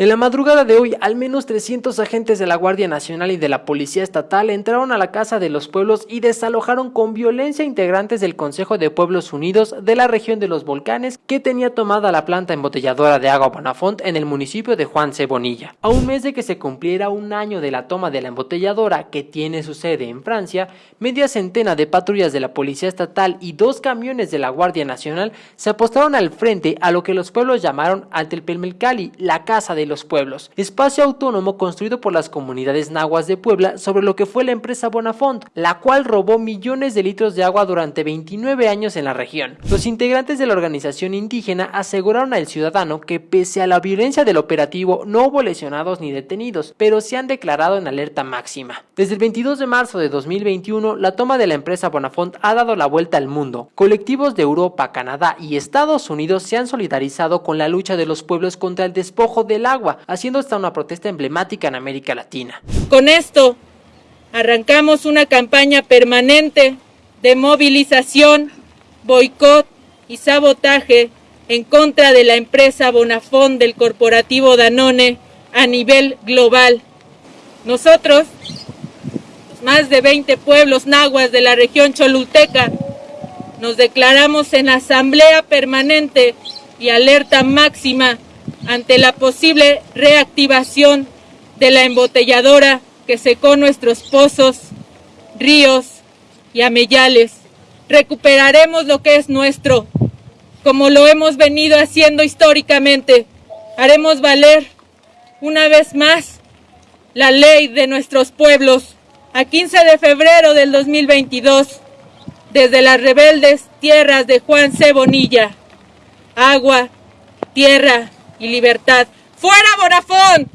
En la madrugada de hoy, al menos 300 agentes de la Guardia Nacional y de la Policía Estatal entraron a la Casa de los Pueblos y desalojaron con violencia integrantes del Consejo de Pueblos Unidos de la región de los Volcanes que tenía tomada la planta embotelladora de agua Bonafont en el municipio de Juan Cebonilla. A un mes de que se cumpliera un año de la toma de la embotelladora que tiene su sede en Francia, media centena de patrullas de la Policía Estatal y dos camiones de la Guardia Nacional se apostaron al frente a lo que los pueblos llamaron Pelmelcali, la Casa de los pueblos, espacio autónomo construido por las comunidades nahuas de Puebla sobre lo que fue la empresa Bonafont, la cual robó millones de litros de agua durante 29 años en la región. Los integrantes de la organización indígena aseguraron al ciudadano que pese a la violencia del operativo no hubo lesionados ni detenidos, pero se han declarado en alerta máxima. Desde el 22 de marzo de 2021, la toma de la empresa Bonafont ha dado la vuelta al mundo. Colectivos de Europa, Canadá y Estados Unidos se han solidarizado con la lucha de los pueblos contra el despojo del agua haciendo esta una protesta emblemática en América Latina. Con esto arrancamos una campaña permanente de movilización, boicot y sabotaje en contra de la empresa Bonafón del corporativo Danone a nivel global. Nosotros, más de 20 pueblos nahuas de la región cholulteca, nos declaramos en asamblea permanente y alerta máxima ante la posible reactivación de la embotelladora que secó nuestros pozos, ríos y amellales. Recuperaremos lo que es nuestro, como lo hemos venido haciendo históricamente. Haremos valer una vez más la ley de nuestros pueblos. A 15 de febrero del 2022, desde las rebeldes tierras de Juan C. Bonilla, agua, tierra, y libertad. ¡Fuera Bonafón!